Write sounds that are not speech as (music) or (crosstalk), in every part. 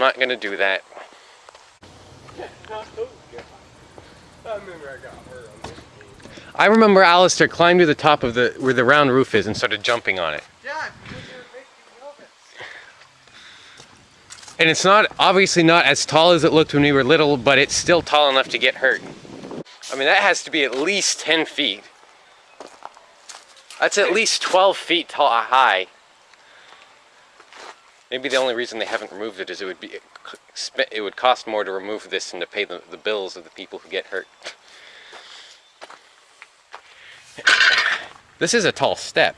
I'm not gonna do that. I remember I got hurt on this game. I remember Alistair climbed to the top of the where the round roof is and started jumping on it. Yeah, because you're making of it. And it's not obviously not as tall as it looked when we were little, but it's still tall enough to get hurt. I mean, that has to be at least 10 feet. That's at least 12 feet tall, high. Maybe the only reason they haven't removed it is it would be it would cost more to remove this and to pay the, the bills of the people who get hurt. This is a tall step.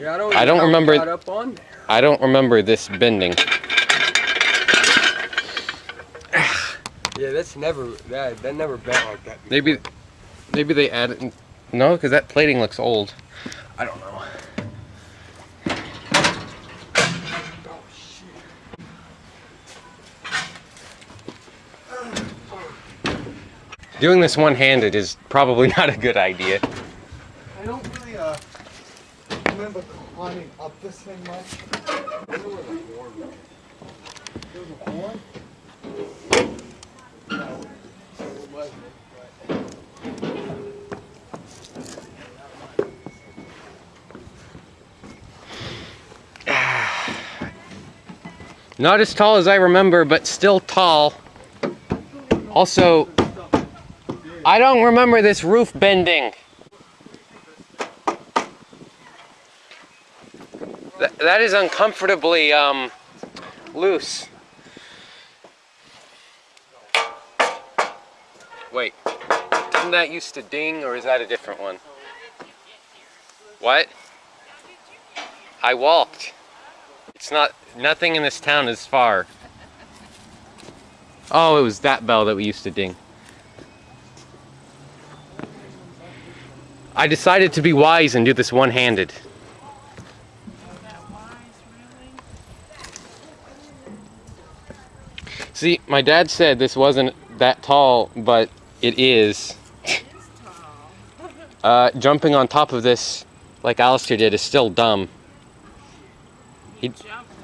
Yeah, I don't, I don't know how we remember- got up on there. I don't remember this bending. Yeah, that's never that that never bent like that. Before. Maybe, maybe they added. No, because that plating looks old. I don't know. Doing this one-handed is probably (laughs) not a good idea. I don't really uh, remember climbing up this thing much. I wonder where the horn went. There was a horn. No, it wasn't. But Not as tall as I remember, but still tall. Also, I don't remember this roof bending. Th- that is uncomfortably um, loose. Wait, didn't that used to ding, or is that a different one? What? I walked. It's not, nothing in this town is far. Oh, it was that bell that we used to ding. I decided to be wise and do this one-handed. See, my dad said this wasn't that tall, but it is. Uh, jumping on top of this, like Alistair did, is still dumb. He,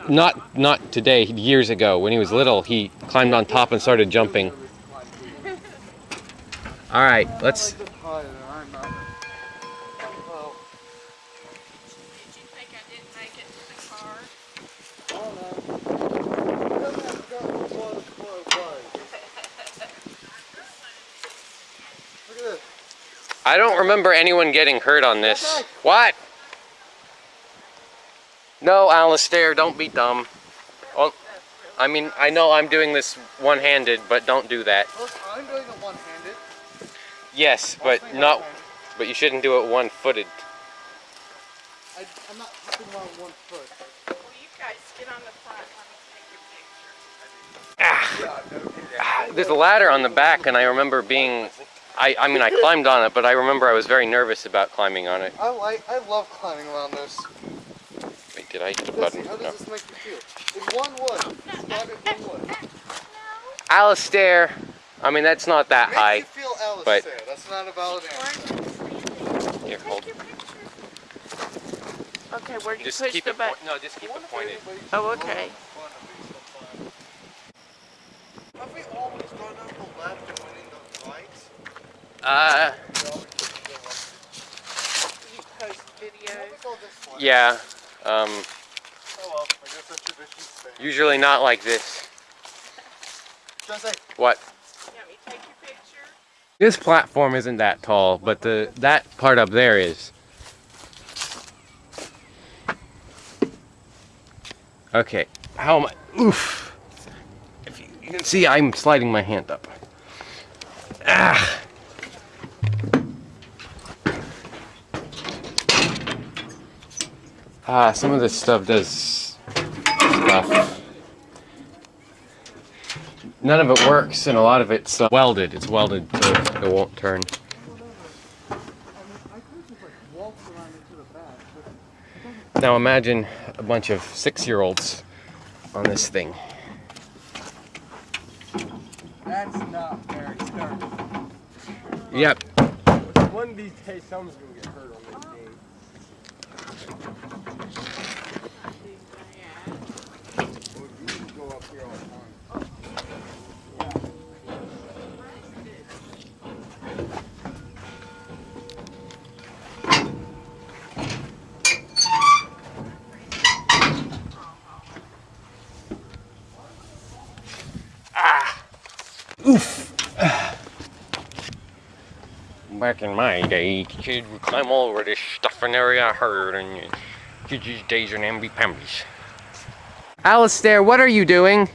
not not today. Years ago, when he was little, he climbed on top and started jumping. (laughs) All right, let's. I like this higher than I'm not. Well, Did you think I didn't make it to the car? I don't know. It doesn't have to go as low as what it was. Look at this. I don't remember anyone getting hurt on this. What? No, Alistair, don't be dumb. Well, I mean, I know I'm doing this one-handed, but don't do that. Look, I'm doing it one-handed. Yes, but not. But you shouldn't do it one-footed. I, I'm not hopping on one foot. Well, you guys get on the front. Let me take your picture. Ah, there's a ladder on the back, and I remember being. I, I mean, I (laughs) climbed on it, but I remember I was very nervous about climbing on it. I like, I love climbing around this. Wait, did I hit the button? how No. does this make you feel? In one wood. Describe it in one wood. Alistair. I mean, that's not that Makes high. you feel Alice but- That's not a valid answer. Here, hold. Take your picture. Okay, where do you Just push keep the button? No, just keep it pointed. Oh, okay. Have we always gone up the left and went into lights? Uh, We always just go like- You post What we videos. call this one? yeah. Um, usually not like this. What? This platform isn't that tall, but the that part up there is. Okay, how am I? Oof. If you, you can see, I'm sliding my hand up. Ah. Ah, some of this stuff does stuff. None of it works, and a lot of it's uh, welded. It's welded, so it won't turn. I mean, I could just like waltz around into the back, but Now imagine a bunch of six-year-olds on this thing. That's not very sturdy. Yep. One of these days, someone's gonna Oof. Back in my day, kids would climb all over this stuff and area I heard, and kids these days are namby pambies. Alistair, what are you doing?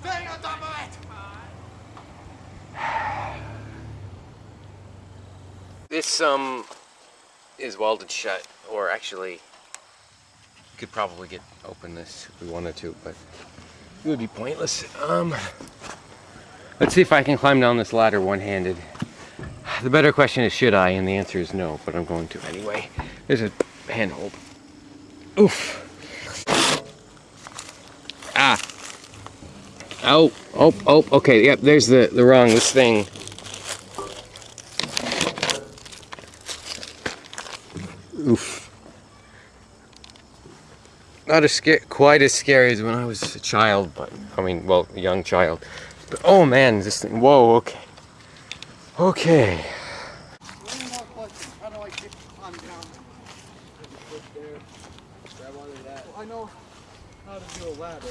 Staying on top of it! this, um, is welded shut, or actually, could probably get open this if we wanted to, but it would be pointless. Um, let's see if I can climb down this ladder one-handed. The better question is, should I? And the answer is no, but I'm going to anyway. There's a handhold. Oof. Ah. Oh, oh, oh, okay, yep, there's the, the rung, this thing. Oof. Not as quite as scary as when I was a child, but I mean, well, a young child. But oh man, this thing. Whoa. Okay. Okay. One more question. How do I get on down? Put there. Grab onto that. Well, I know how to do a ladder.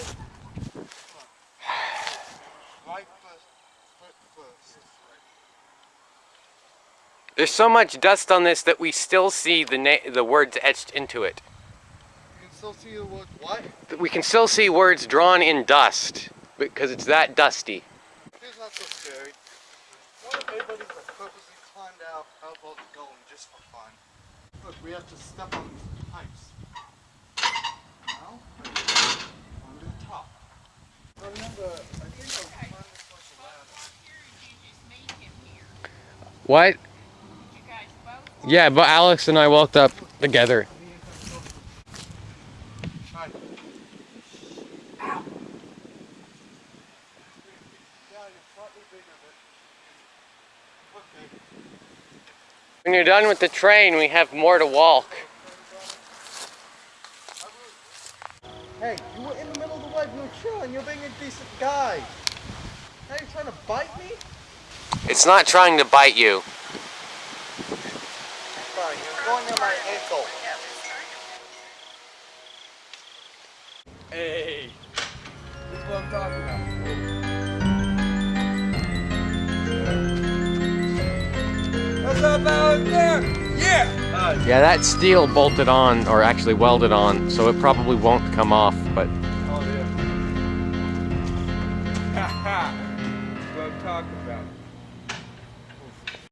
Right first. Foot first. There's so much dust on this that we still see the na- the words etched into it. You can still see the word what? We can still see words drawn in dust because it's that dusty. It's not so scary. What if everybody's like purposely climbed out out of the going just for fun? Look, we have to step on these pipes. Now, on the top. Remember, I think I'll climb this like a ladder. What? Yeah, but Alex and I walked up together. Hi. Ow! Yeah, you're slightly bigger, but okay. When you're done with the train, we have more to walk. Hey, you were in the middle of the web, you were chilling, you're being a decent guy. Now you're trying to bite me? It's not trying to bite you. Fine, you're going on my ankle. Hey, this is what I'm talking up out there? Yeah. Uh, Yeah, that steel bolted on, or actually welded on, so it probably won't come off, but